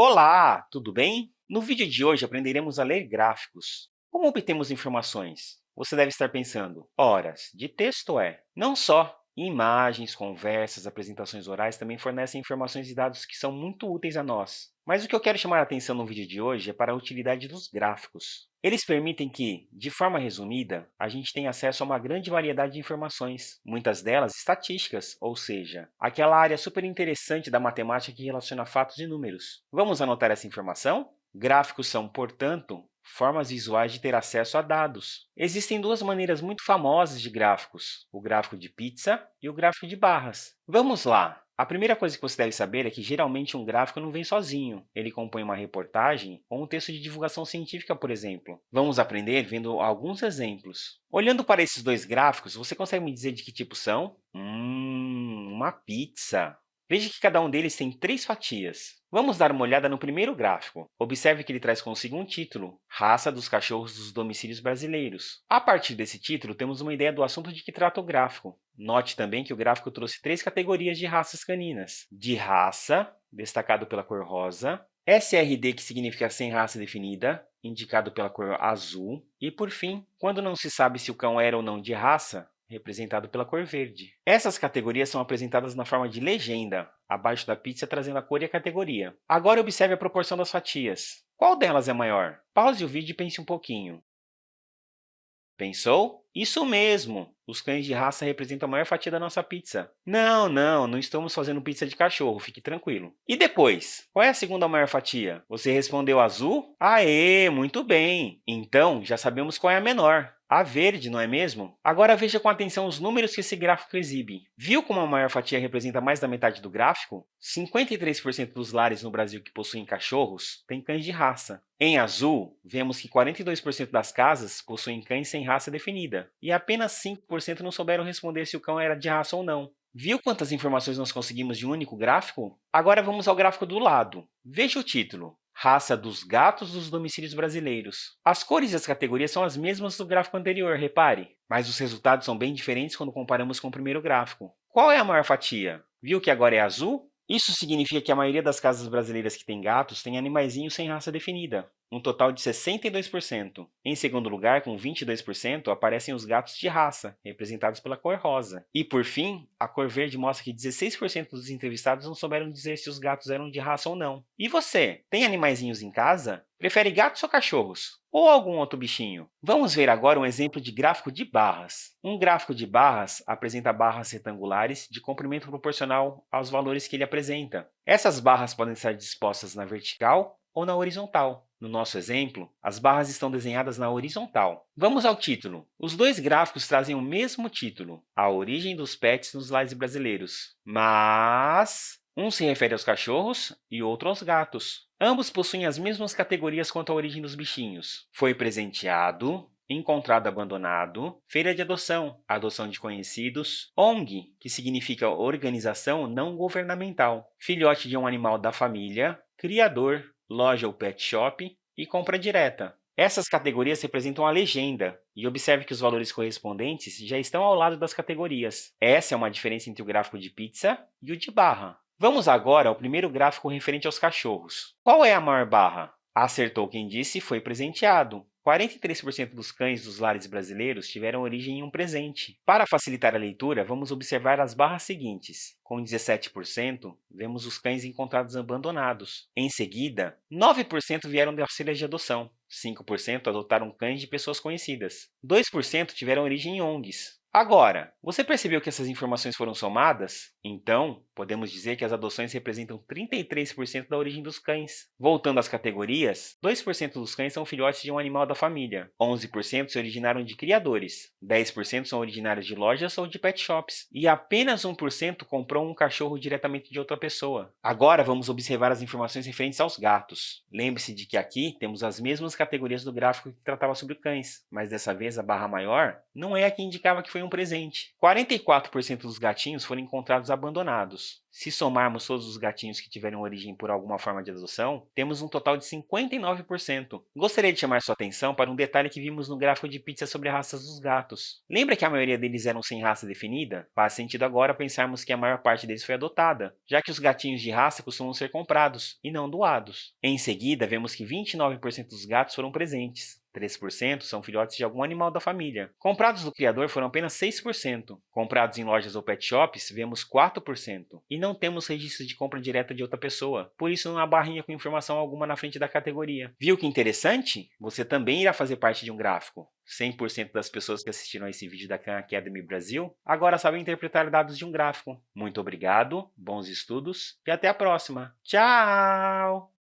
Olá, tudo bem? No vídeo de hoje aprenderemos a ler gráficos. Como obtemos informações? Você deve estar pensando, horas de texto é. Não só, imagens, conversas, apresentações orais também fornecem informações e dados que são muito úteis a nós. Mas o que eu quero chamar a atenção no vídeo de hoje é para a utilidade dos gráficos. Eles permitem que, de forma resumida, a gente tenha acesso a uma grande variedade de informações, muitas delas estatísticas, ou seja, aquela área super interessante da matemática que relaciona fatos e números. Vamos anotar essa informação? Gráficos são, portanto, formas visuais de ter acesso a dados. Existem duas maneiras muito famosas de gráficos, o gráfico de pizza e o gráfico de barras. Vamos lá! A primeira coisa que você deve saber é que, geralmente, um gráfico não vem sozinho. Ele compõe uma reportagem ou um texto de divulgação científica, por exemplo. Vamos aprender vendo alguns exemplos. Olhando para esses dois gráficos, você consegue me dizer de que tipo são? Hum, uma pizza. Veja que cada um deles tem três fatias. Vamos dar uma olhada no primeiro gráfico. Observe que ele traz consigo um título, Raça dos Cachorros dos Domicílios Brasileiros. A partir desse título, temos uma ideia do assunto de que trata o gráfico. Note também que o gráfico trouxe três categorias de raças caninas. De raça, destacado pela cor rosa, SRD, que significa sem raça definida, indicado pela cor azul, e, por fim, quando não se sabe se o cão era ou não de raça, representado pela cor verde. Essas categorias são apresentadas na forma de legenda, abaixo da pizza trazendo a cor e a categoria. Agora observe a proporção das fatias. Qual delas é maior? Pause o vídeo e pense um pouquinho. Pensou? Isso mesmo! Os cães de raça representam a maior fatia da nossa pizza. Não, não, não estamos fazendo pizza de cachorro, fique tranquilo. E depois? Qual é a segunda maior fatia? Você respondeu azul? Aê, muito bem! Então, já sabemos qual é a menor. A verde, não é mesmo? Agora veja com atenção os números que esse gráfico exibe. Viu como a maior fatia representa mais da metade do gráfico? 53% dos lares no Brasil que possuem cachorros têm cães de raça. Em azul, vemos que 42% das casas possuem cães sem raça definida, e apenas 5% não souberam responder se o cão era de raça ou não. Viu quantas informações nós conseguimos de um único gráfico? Agora vamos ao gráfico do lado. Veja o título raça dos gatos dos domicílios brasileiros. As cores e as categorias são as mesmas do gráfico anterior, repare, mas os resultados são bem diferentes quando comparamos com o primeiro gráfico. Qual é a maior fatia? Viu que agora é azul? Isso significa que a maioria das casas brasileiras que têm gatos tem animaizinhos sem raça definida um total de 62%. Em segundo lugar, com 22%, aparecem os gatos de raça, representados pela cor rosa. E, por fim, a cor verde mostra que 16% dos entrevistados não souberam dizer se os gatos eram de raça ou não. E você, tem animaizinhos em casa? Prefere gatos ou cachorros? Ou algum outro bichinho? Vamos ver agora um exemplo de gráfico de barras. Um gráfico de barras apresenta barras retangulares de comprimento proporcional aos valores que ele apresenta. Essas barras podem estar dispostas na vertical ou na horizontal. No nosso exemplo, as barras estão desenhadas na horizontal. Vamos ao título. Os dois gráficos trazem o mesmo título, a origem dos pets nos lares brasileiros, mas um se refere aos cachorros e outro aos gatos. Ambos possuem as mesmas categorias quanto à origem dos bichinhos. Foi presenteado, encontrado abandonado, feira de adoção, adoção de conhecidos, ONG, que significa organização não governamental, filhote de um animal da família, criador, loja ou pet shop e compra direta. Essas categorias representam a legenda, e observe que os valores correspondentes já estão ao lado das categorias. Essa é uma diferença entre o gráfico de pizza e o de barra. Vamos agora ao primeiro gráfico referente aos cachorros. Qual é a maior barra? Acertou quem disse foi presenteado. 43% dos cães dos lares brasileiros tiveram origem em um presente. Para facilitar a leitura, vamos observar as barras seguintes. Com 17%, vemos os cães encontrados abandonados. Em seguida, 9% vieram de auxílios de adoção. 5% adotaram cães de pessoas conhecidas. 2% tiveram origem em ONGs. Agora, você percebeu que essas informações foram somadas? Então, podemos dizer que as adoções representam 33% da origem dos cães. Voltando às categorias, 2% dos cães são filhotes de um animal da família, 11% se originaram de criadores, 10% são originários de lojas ou de pet shops, e apenas 1% comprou um cachorro diretamente de outra pessoa. Agora vamos observar as informações referentes aos gatos. Lembre-se de que aqui temos as mesmas categorias do gráfico que tratava sobre cães, mas dessa vez a barra maior não é a que indicava que foi foi um presente. 44% dos gatinhos foram encontrados abandonados. Se somarmos todos os gatinhos que tiveram origem por alguma forma de adoção, temos um total de 59%. Gostaria de chamar sua atenção para um detalhe que vimos no gráfico de pizza sobre raças dos gatos. Lembra que a maioria deles eram sem raça definida? Faz sentido agora pensarmos que a maior parte deles foi adotada, já que os gatinhos de raça costumam ser comprados e não doados. Em seguida, vemos que 29% dos gatos foram presentes. 3% são filhotes de algum animal da família. Comprados do criador foram apenas 6%. Comprados em lojas ou pet shops, vemos 4%. E não temos registro de compra direta de outra pessoa, por isso não há barrinha com informação alguma na frente da categoria. Viu que interessante? Você também irá fazer parte de um gráfico. 100% das pessoas que assistiram a esse vídeo da Khan Academy Brasil agora sabem interpretar dados de um gráfico. Muito obrigado, bons estudos e até a próxima. Tchau!